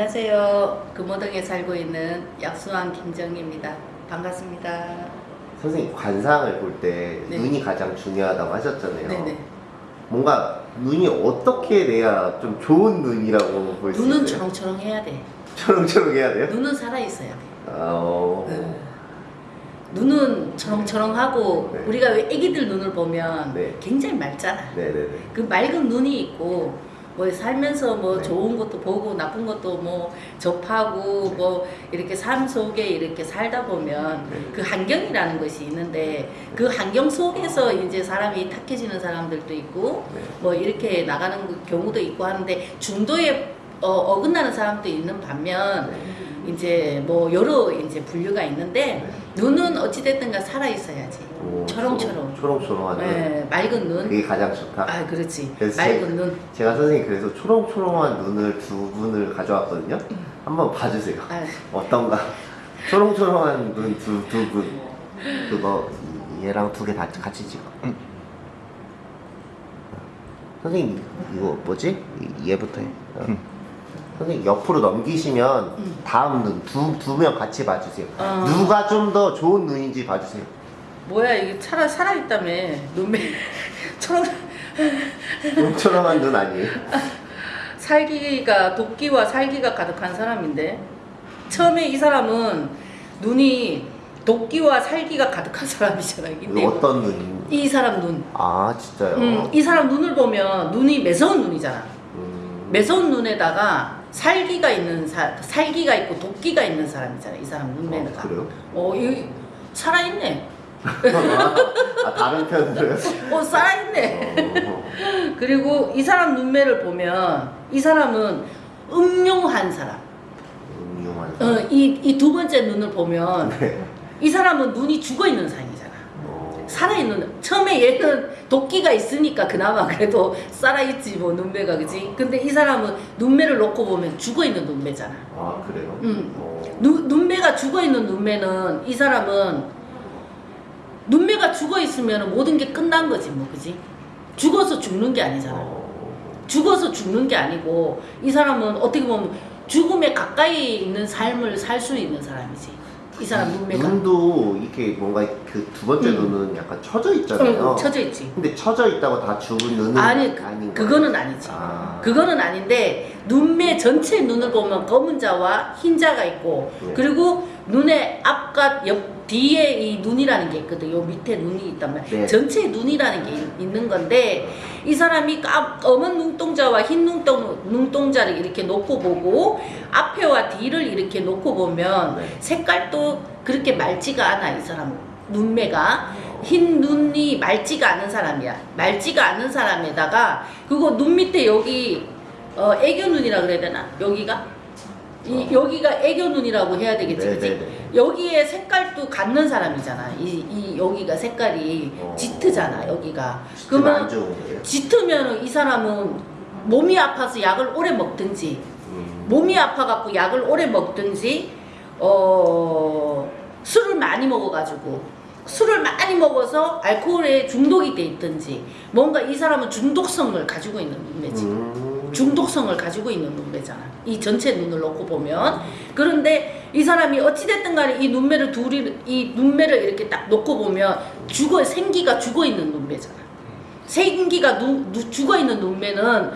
안녕하세요. 금호동에 살고 있는 약수왕 김정희입니다. 반갑습니다. 선생님 관상을 볼때 네. 눈이 가장 중요하다고 하셨잖아요. 네네. 뭔가 눈이 어떻게 돼야 좀 좋은 눈이라고 볼 수 있어요? 눈은 초롱초롱 해야 돼. 초롱초롱 해야 돼요? 눈은 살아 있어야 돼. 어... 네. 눈은 초롱초롱하고 네. 우리가 왜 애기들 눈을 보면 네. 굉장히 맑잖아. 네네네. 그 맑은 눈이 있고 뭐 살면서 뭐 네. 좋은 것도 보고 나쁜 것도 뭐 접하고 뭐 이렇게 삶 속에 이렇게 살다 보면 네. 그 환경이라는 것이 있는데 그 환경 속에서 이제 사람이 탁해지는 사람들도 있고 네. 뭐 이렇게 나가는 그 경우도 있고 하는데 중도에 어, 어긋나는 사람도 있는 반면 네. 이제 뭐 여러 이제 분류가 있는데 네. 눈은 어찌됐든가 살아 있어야지 오, 초롱초롱. 초롱초롱한 눈. 네, 맑은 눈. 그게 가장 좋다. 아 그렇지 맑은 눈. 제가 선생님 그래서 초롱초롱한 눈을 두 분을 가져왔거든요. 한번 봐주세요. 아, 어떤가? 초롱초롱한 눈 두 두 분. 그거 얘랑 두 개 다 같이 찍어. 선생님 이거 뭐지? 이- 얘부터 해. 어. 선생님 옆으로 넘기시면 음. 다음 눈 두 두 명 같이 봐주세요. 어. 누가 좀 더 좋은 눈인지 봐주세요. 뭐야 이게 살아 살아있다며 눈매 초롱 초롱초롱한 눈 아니에요? 살기가 도끼와 살기가 가득한 사람인데 처음에 이 사람은 눈이 도끼와 살기가 가득한 사람이잖아. 근데 어떤 눈? 이 사람 눈, 아 진짜요? 음, 이 사람 눈을 보면 눈이 매서운 눈이잖아. 음. 매서운 눈에다가 살기가 있는 사, 살기가 있고 도끼가 있는 사람이잖아. 이 사람 어, 눈매가. 그래요? 어, 이 살아있네. 아 다른 편으로요? 어, 살아있네. 어. 그리고 이 사람 눈매를 보면 이 사람은 음흉한 사람. 음흉한. 어, 이, 이 두 번째 눈을 보면 네. 이 사람은 눈이 죽어 있는 사람이잖아. 어. 살아있는, 처음에 얘는 도끼가 있으니까 그나마 그래도 살아있지, 뭐, 눈매가, 그지? 근데 이 사람은 눈매를 놓고 보면 죽어 있는 눈매잖아. 아 그래요? 음. 어. 눈, 눈매가 죽어 있는 눈매는 이 사람은 눈매가 죽어 있으면 모든 게 끝난 거지, 뭐, 그지? 죽어서 죽는 게 아니잖아. 어. 죽어서 죽는 게 아니고 이 사람은 어떻게 보면 죽음에 가까이 있는 삶을 살 수 있는 사람이지. 이 사람 눈매가. 눈도 이렇게 뭔가 그 두 번째 음. 눈은 약간 처져 있잖아요. 응, 쳐져 있지. 근데 처져 있다고 다 죽은 눈은 아니, 아닌 거예요? 그거는 아니지. 아. 그거는 아닌데 눈매 전체 눈을 보면 검은 자와 흰 자가 있고 네. 그리고 눈의 앞과 옆 뒤에 이 눈이라는 게 있거든. 요 밑에 눈이 있단 말이야. 네. 전체 눈이라는 게 있- 있는 건데 이 사람이 까, 검은 눈동자와 흰 눈동, 눈동자를 이렇게 놓고 보고 앞에와 뒤를 이렇게 놓고 보면 네. 색깔도 그렇게 맑지가 않아 이 사람 눈매가 흰 눈이 맑지가 않은 사람이야 맑지가 않은 사람에다가 그거 눈 밑에 여기 어, 애교 눈이라 그래야 되나 여기가 이 어. 여기가 애교 눈이라고 해야 되겠지 그치? 여기에 색깔도 갖는 사람이잖아 이, 이 여기가 색깔이 어. 짙으잖아 여기가 그러면? 짙으면 이 사람은 몸이 아파서 약을 오래 먹든지 음. 몸이 아파갖고 약을 오래 먹든지 어 술을 많이 먹어가지고 술을 많이 먹어서 알코올에 중독이 돼 있든지 뭔가 이 사람은 중독성을 가지고 있는 눈매지 음. 중독성을 가지고 있는 눈매잖아 이 전체 눈을 놓고 보면 그런데 이 사람이 어찌됐든 간에 이 눈매를 둘이 이 눈매를 이렇게 딱 놓고 보면 죽어 생기가 죽어 있는 눈매잖아 생기가 누, 누- 죽어 있는 눈매는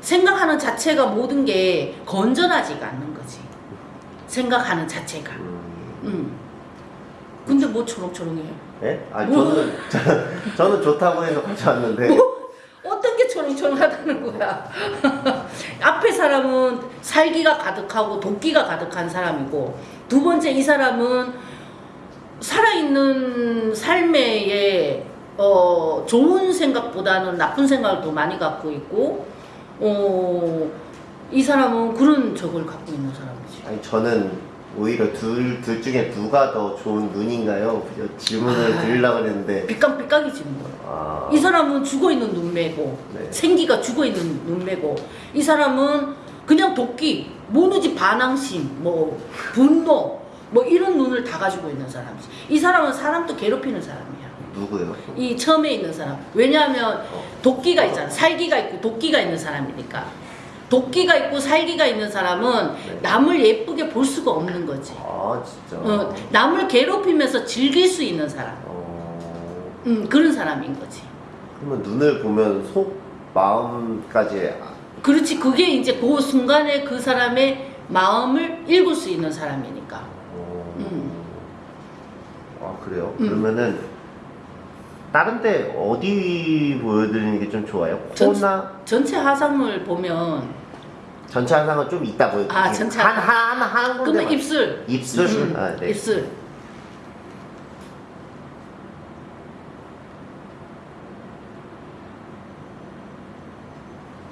생각하는 자체가 모든 게 건전하지가 않는 거지 생각하는 자체가 음. 음. 근데 뭐 초롱초롱해 네? 아 뭐? 저는 저는 좋다고 해서 가져왔는데 뭐 초롱초롱하다는 거야. 앞에 사람은 살기가 가득하고 도끼가 가득한 사람이고 두 번째 이 사람은 살아있는 삶에 어, 좋은 생각보다는 나쁜 생각을 더 많이 갖고 있고 어, 이 사람은 그런 적을 갖고 있는 사람이지. 아니 저는 오히려 둘, 둘 중에 누가 더 좋은 눈인가요? 질문을 아. 드리려고 했는데 삐깡삐깡이지 뭐. 아, 이 사람은 죽어 있는 눈매고 네. 생기가 죽어 있는 눈매고 이 사람은 그냥 도끼, 모누지 반항심, 뭐 분노, 뭐 이런 눈을 다 가지고 있는 사람이지. 이 사람은 사람도 괴롭히는 사람이야. 누구요? 이 처음에 있는 사람. 왜냐하면 어. 도끼가 있잖아. 살기가 있고 도끼가 있는 사람이니까. 도끼가 있고 살기가 있는 사람은 네. 남을 예쁘게 볼 수가 없는 거지. 아 진짜. 어, 남을 괴롭히면서 즐길 수 있는 사람. 어, 음, 그런 사람인 거지. 그러면 눈을 보면 속 마음까지 아- 그렇지. 그게 이제 그 순간에 그 사람의 마음을 읽을 수 있는 사람이니까. 어, 음. 아 그래요? 음. 그러면은 다른 데 어디 보여드리는 게 좀 좋아요? 전- 코나 전체 화상을 보면 전체 한상은 좀 이따 보여. 아, 전체 한 하나 한 군데. 그러면 입술. 입술. 음, 아, 네. 입술.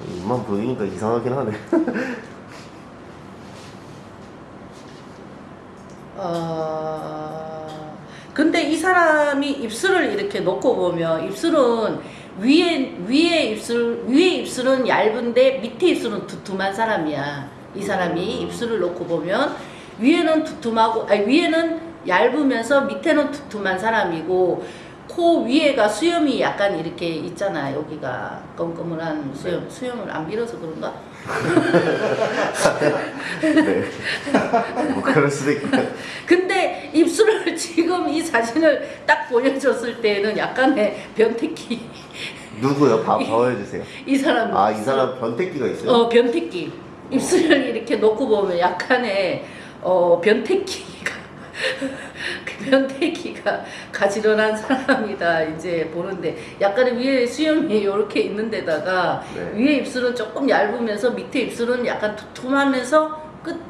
입만 보이니까 이상하긴 하네. 어, 근데 이 사람이 입술을 이렇게 놓고 보면 입술은 위에 위에 입술 위에 입술은 얇은데 밑에 입술은 두툼한 사람이야. 이 사람이 입술을 놓고 보면 위에는 두툼하고 아니 위에는 얇으면서 밑에는 두툼한 사람이고 코 위에가 수염이 약간 이렇게 있잖아 여기가 검검한 수염 수염을 안 밀어서 그런가? 네. 뭐 그럴 수도 있고. 근데 입술을 지금 이 사진을 딱 보여줬을 때는 약간의 변태기 누구요? 봐 보여주세요. 이 사람 아 이 사람 변태기가 있어요? 어 변태기 입술을 이렇게 놓고 보면 약간의 어 변태기가 그 변태기가 가지런한 사람이다 이제 보는데 약간의 위에 수염이 이렇게 있는 데다가 네. 위에 입술은 조금 얇으면서 밑에 입술은 약간 두툼하면서 끝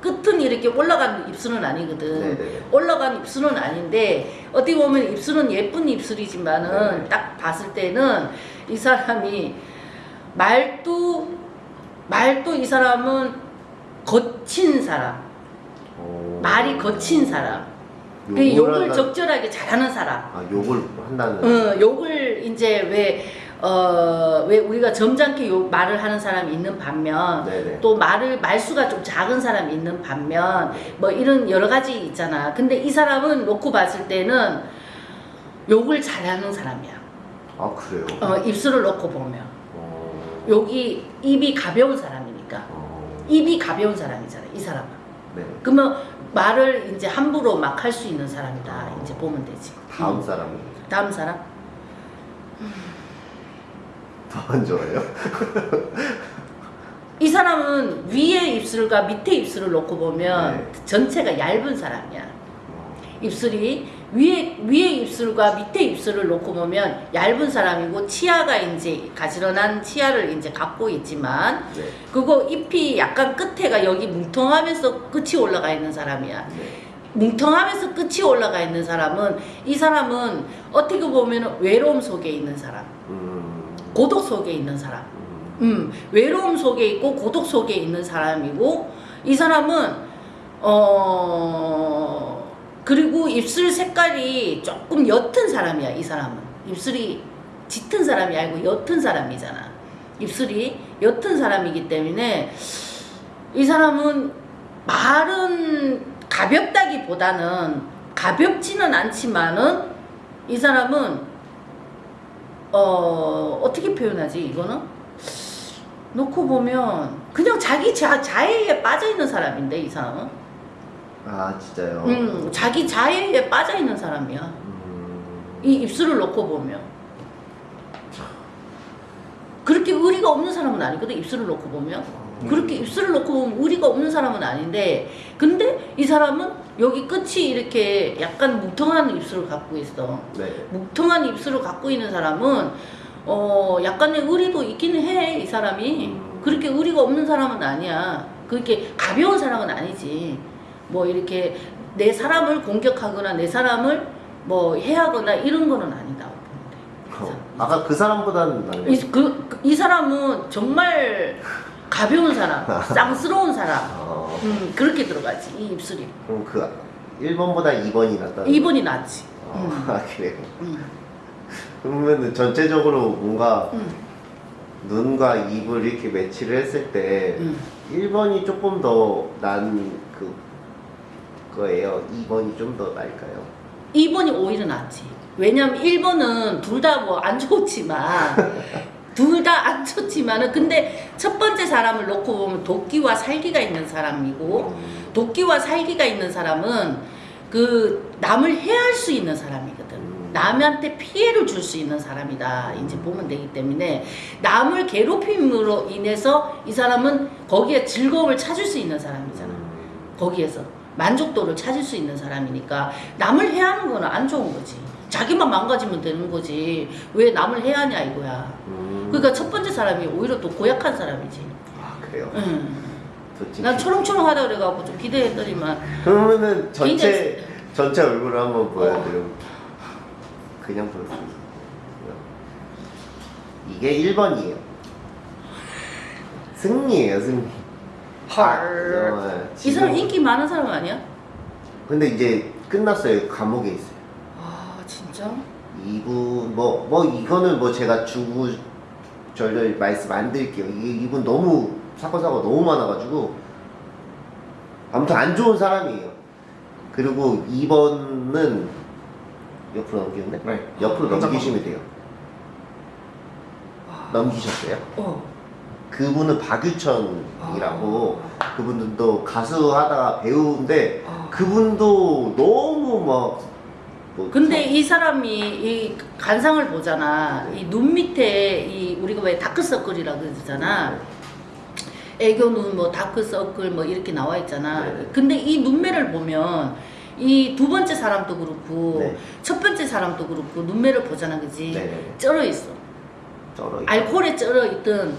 끝은 이렇게 올라간 입술은 아니거든. 네네. 올라간 입술은 아닌데 어떻게 보면 입술은 예쁜 입술이지만은 네. 딱 봤을 때는 이 사람이 말도 말도 이 사람은 거친 사람, 어... 말이 거친 사람, 그 욕을 욕을 한다- 적절하게 잘하는 사람. 아 욕을 한다는. 어, 욕을 이제 왜, 어, 왜 우리가 점잖게 욕, 말을 하는 사람이 있는 반면, 네네. 또 말을, 말수가 좀 작은 사람이 있는 반면, 뭐 이런 여러 가지 있잖아. 근데 이 사람은 놓고 봤을 때는 욕을 잘하는 사람이야. 아 그래요? 어, 입술을 놓고 보면. 어... 여기 입이 가벼운 사람이니까. 어... 입이 가벼운 사람이잖아, 이 사람은. 네. 그러면 말을 이제 함부로 막 할 수 있는 사람이다. 이제 보면 되지. 다음 음. 사람이 다음 사람? 더 안 좋아요? 이 사람은 위에 입술과 밑에 입술을 놓고 보면 네. 전체가 얇은 사람이야. 입술이 위에 위에 입술과 밑에 입술을 놓고 보면 얇은 사람이고 치아가 이제 가지런한 치아를 이제 갖고 있지만 네. 그거 잎이 약간 끝에가 여기 뭉텅하면서 끝이 올라가 있는 사람이야. 네. 뭉텅하면서 끝이 올라가 있는 사람은 이 사람은 어떻게 보면 외로움 속에 있는 사람, 음... 고독 속에 있는 사람. 음... 음, 외로움 속에 있고 고독 속에 있는 사람이고 이 사람은 어 그리고 입술 색깔이 조금 옅은 사람이야 이 사람은. 입술이 짙은 사람이 아니고 옅은 사람이잖아. 입술이 옅은 사람이기 때문에 이 사람은 말은 가볍다기보다는 가볍지는 않지만은 이 사람은 어 어떻게 표현하지 이거는? 놓고 보면 그냥 자기 자, 자해에 빠져 있는 사람인데 이 사람은 아 진짜요? 음 자기 자해에 빠져 있는 사람이야. 음... 이 입술을 놓고 보면. 그렇게 의리가 없는 사람은 아니거든 입술을 놓고 보면. 그렇게 입술을 놓고 보면 의리가 없는 사람은 아닌데 근데 이 사람은 여기 끝이 이렇게 약간 뭉텅한 입술을 갖고 있어. 네. 뭉텅한 입술을 갖고 있는 사람은 어 약간의 의리도 있기는 해 이 사람이. 음. 그렇게 의리가 없는 사람은 아니야. 그렇게 가벼운 사람은 아니지 뭐 이렇게 내 사람을 공격하거나 내 사람을 뭐 해하거나 이런 거는 아니다 어, 아까 그 사람보다는. 이, 그, 그- 이 사람은 정말 가벼운 사람 쌍스러운 사람 어, 음, 그렇게 들어가지 이 입술이 그럼 그 1번보다 2번이 낫다. 2번이 낫지 어, 음. 아 그래요. 음, 그러면은 전체적으로 뭔가 음, 눈과 입을 이렇게 매치를 했을 때 음. 1번이 조금 더난그 거예요. 2번이 좀 더 나을까요? 2 2번이 오히려 낫지. 왜냐면 1번은 둘 다 뭐 안 좋지만 둘 다 안 좋지만 은 근데 첫 번째 사람을 놓고 보면 도끼와 살기가 있는 사람이고 음. 도끼와 살기가 있는 사람은 그 남을 해할 수 있는 사람이거든. 음. 남한테 피해를 줄 수 있는 사람이다. 이제 보면 되기 때문에 남을 괴롭힘으로 인해서 이 사람은 거기에 즐거움을 찾을 수 있는 사람이잖아. 거기에서 만족도를 찾을 수 있는 사람이니까 남을 해하는 거는 안 좋은 거지. 자기만 망가지면 되는 거지. 왜 남을 해하냐 이거야. 음. 그러니까 첫 번째 사람이 오히려 또 고약한 사람이지. 아 그래요? 응. 좋지. 난 초롱초롱하다 그래갖고 좀 기대했더니만 그러면은 전체 굉장히- 전체 얼굴을 어. 한번 보여드려. 그냥 보여드려. 이게 1번이에요. 승리예요, 승리. 헐. 어, 네. 이 사람 인기 많은 사람 아니야? 근데 이제 끝났어요. 감옥에 있어요. 아 진짜? 이분 뭐뭐 이거는 뭐 제가 주구 절절 말씀 안 드릴게요. 이게 이분 너무 사건 사고 너무 많아가지고 아무튼 안 좋은 사람이에요. 그리고 2번은 옆으로 넘기는데 네. 옆으로 넘기시면 돼요. 넘기셨어요? 어. 그분은 박유천이라고 그분도 가수 하다가 배우인데 아. 그분도 너무 막 뭐, 근데 이 사람이 이 간상을 보잖아. 이눈 밑에 이 우리가 왜 다크서클이라 그러잖아. 애교 눈, 뭐 다크서클 뭐 이렇게 나와 있잖아. 네. 근데 이 눈매를 보면 이 두 번째 사람도 그렇고 네. 첫 번째 사람도 그렇고 눈매를 보잖아, 그지? 네네네. 쩔어 있어. 쩔어 있- 알코올에 쩔어 있든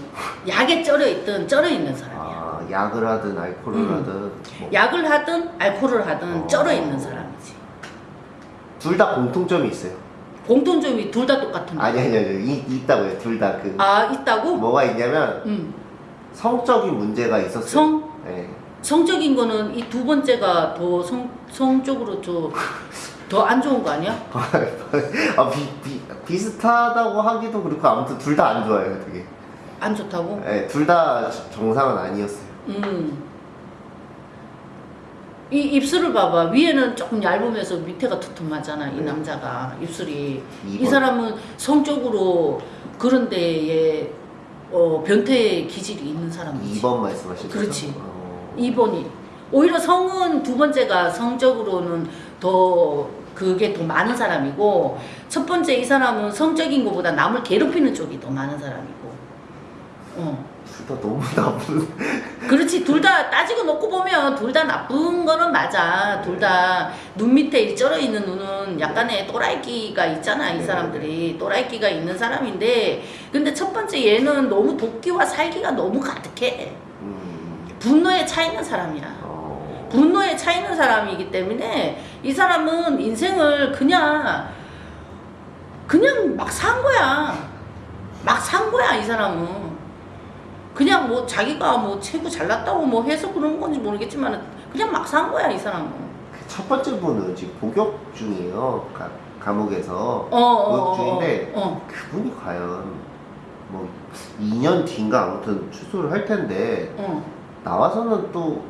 약에 쩔어 있든 쩔어 있는 사람이야. 아, 약을 하든 알코올을 음. 하든 뭐. 약을 하든 알코올을 하든 어. 쩔어 있는 사람이지. 둘 다 공통점이 있어요. 공통점이 둘 다 똑같은데. 아니 아니 아니 이, 있다고요. 둘 다 그 아, 있다고? 뭐가 있냐면 음. 성적인 문제가 있었어요. 성? 네. 성적인 거는 이 두 번째가 더 성, 성적으로 좀 더 안 좋은 거 아니야? 아, 비, 비, 비슷하다고 하기도 그렇고 아무튼 둘 다 안 좋아요, 되게. 안 좋다고? 네, 둘 다 정상은 아니었어요. 음. 이 입술을 봐봐. 위에는 조금 얇으면서 밑에가 두툼하잖아. 이 네. 남자가 입술이. 이 이번. 사람은 성적으로 그런 데에 어, 변태 기질이 있는 사람이지. 2번 말씀하신 거죠? 그렇지. 어. 2번이. 오히려 성은 두 번째가 성적으로는 더 그게 더 많은 사람이고 첫 번째 이 사람은 성적인 것보다 남을 괴롭히는 쪽이 더 많은 사람이고. 어. 둘 다 너무 나쁜. 그렇지 둘 다 따지고 놓고 보면 둘 다 나쁜 거는 맞아 둘 다 눈 밑에 이 쩔어 있는 눈은 약간의 또라이끼가 있잖아 이 네. 사람들이 또라이끼가 있는 사람인데 근데 첫 번째 얘는 너무 도끼와 살기가 너무 가득해 음. 분노에 차 있는 사람이야 어. 분노에 차 있는 사람이기 때문에 이 사람은 인생을 그냥 그냥 막 산 거야 막 산 거야 이 사람은 그냥 뭐 자기가 뭐 최고 잘났다고 뭐 해서 그런 건지 모르겠지만 그냥 막 산 거야 이 사람은 그첫 번째 분은 지금 복역 중이에요. 가, 감옥에서. 어, 어, 복역 어, 중인데 어. 그분이 과연 뭐 2년 뒤인가 아무튼 출소를 할 텐데 어. 나와서는 또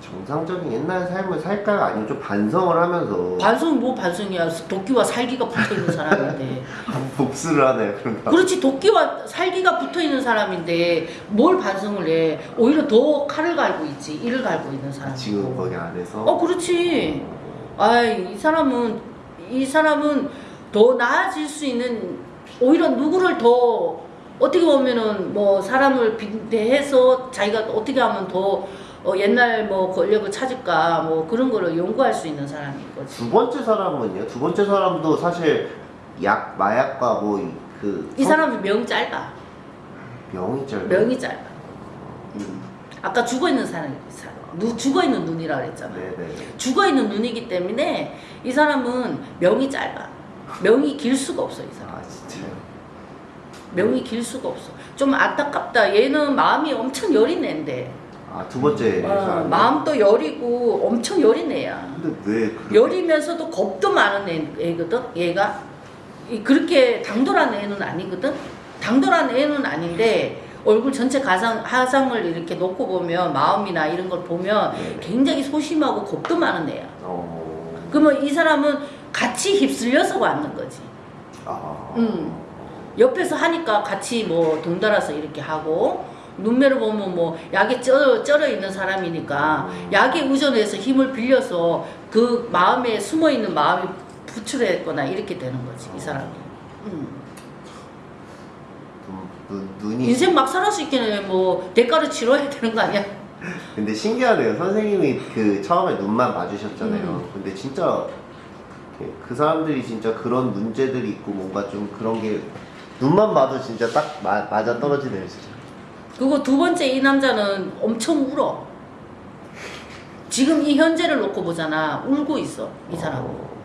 정상적인 옛날 삶을 살까요? 아니면 좀 반성을 하면서? 반성은 뭐 반성이야. 도끼와 살기가 붙어있는 사람인데. 복수를 하나요? 그런가? 그렇지. 도끼와 살기가 붙어있는 사람인데 뭘 반성을 해? 오히려 더 칼을 갈고 있지. 이를 갈고 있는 사람이고. 지금 거기 안에서? 어 그렇지. 아이 이 사람은 이 사람은 더 나아질 수 있는 오히려 누구를 더 어떻게 보면은 뭐 사람을 빈대해서 자기가 어떻게 하면 더 어, 옛날 뭐 권력을 찾을까 뭐 그런 거를 연구할 수 있는 사람인 거지 두 번째 사람은요? 두 번째 사람도 사실 약 마약과 뭐 그 이 사람은 명이 짧아 명이 짧아요. 명이 짧아 음, 아까 죽어 있는 사람이 사람 누 죽어 있는 눈이라 그랬잖아 네네. 죽어 있는 눈이기 때문에 이 사람은 명이 짧아 명이 길 수가 없어 이 사람 아 진짜요? 명이 길 수가 없어. 좀 안타깝다. 얘는 마음이 엄청 여린 애인데. 아 두 번째 어, 사람. 마음도 여리고 엄청 여린 애야. 근데 왜 그렇게 여리면서도 겁도 많은 애, 애거든. 얘가 이- 그렇게 당돌한 애는 아니거든. 당돌한 애는 아닌데 얼굴 전체 가상 하상을 이렇게 놓고 보면 마음이나 이런 걸 보면 네네. 굉장히 소심하고 겁도 많은 애야. 어. 그러면 이 사람은 같이 휩쓸려서 왔는 거지. 아. 음. 옆에서 하니까 같이 뭐 동달아서 이렇게 하고 눈매를 보면 뭐 약에 쩔어, 쩔어 있는 사람이니까 음. 약에 의존해서 힘을 빌려서 그 마음에 숨어 있는 마음이 부출했거나 이렇게 되는 거지 이 사람이. 음. 눈, 눈, 눈이 인생 막 살아 수 있기는 뭐 대가를 치러야 되는 거 아니야? 근데 신기하네요. 선생님이 그 처음에 눈만 봐주셨잖아요. 음. 근데 진짜 그- 그 사람들이 진짜 그런 문제들이 있고 뭔가 좀 그런 게 눈만 봐도 진짜 딱 마, 맞아 떨어지네요, 진짜. 그리고 두 번째 이 남자는 엄청 울어. 지금 이 현재를 놓고 보잖아. 울고 있어 이 사람은. 어,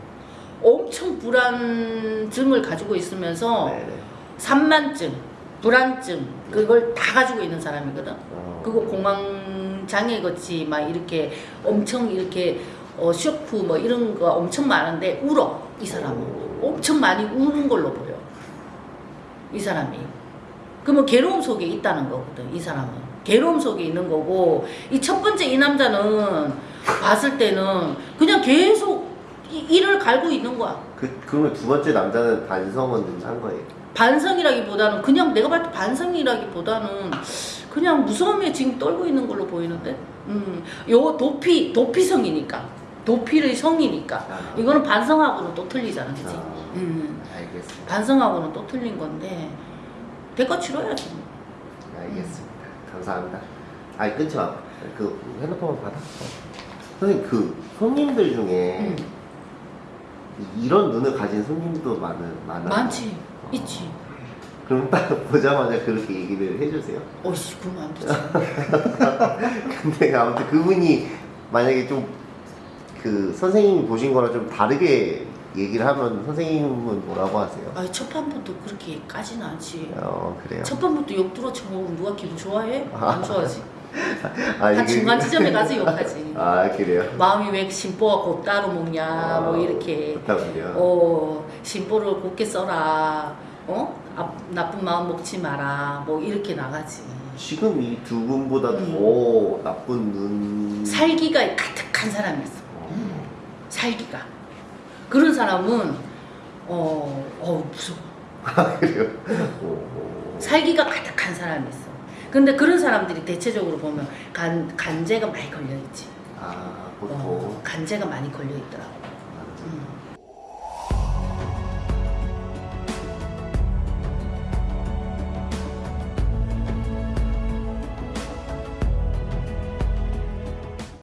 엄청 불안증을 가지고 있으면서 네네. 산만증, 불안증 그걸 다 가지고 있는 사람이거든. 어. 그거 공황 장애 같이 막 이렇게 엄청 이렇게 어, 쇼크 뭐 이런 거 엄청 많은데 울어 이 사람은 엄청 많이 우는 걸로 보여 이 사람이 그러면 괴로움 속에 있다는 거거든 이 사람은. 괴로움 속에 있는 거고 이 첫 번째 이 남자는 봤을 때는 그냥 계속 이- 이를 갈고 있는 거야. 그, 그러면 두 번째 남자는 반성은 한 거예요. 반성이라기보다는 그냥 내가 봤을 때 반성이라기보다는 그냥 무서움에 지금 떨고 있는 걸로 보이는데? 음, 요 도피 도피성이니까. 도피의 성이니까. 아. 이거는 반성하고는 또 틀리잖아 그지 아, 음, 알겠습니다. 반성하고는 또 틀린 건데 대가 치러야지 뭐. 알겠습니다. 감사합니다. 아니 마. 그 핸드폰 받아. 선생님 그 손님들 중에 음, 이런 눈을 가진 손님도 많은 많아. 많지 있지 그럼 딱 보자마자 그렇게 얘기를 해주세요. 어이씨 그러면 안 되지 근데 아무튼 그분이 만약에 좀 그 선생님이 보신 거랑 좀 다르게 얘기를 하면 선생님은 뭐라고 하세요? 아니 첫 판부터 그렇게 까지는 않지 어 그래요. 첫 판부터 욕 들어 쳐먹으면 누가 기분 좋아해? 안 좋아하지 아, 한 중간 지점에 가서 욕하지 아 그래요. 마음이 왜 심보가 곧 따로 먹냐 뭐 이렇게 그렇다군요. 어 심보를 곱게 써라 어 아, 나쁜 마음 먹지 마라 뭐 이렇게 나가지 지금 이 두 분보다 음. 더 나쁜 눈. 살기가 가득한 사람이 있어 어. 살기가 그런 사람은 어, 어 무서워 아 그래요. 어, 어. 살기가 가득한 사람이 있어 근데 그런 사람들이 대체적으로 보면 간, 간제가 많이 걸려있지 아 보통. 어, 간제가 많이 걸려있더라고.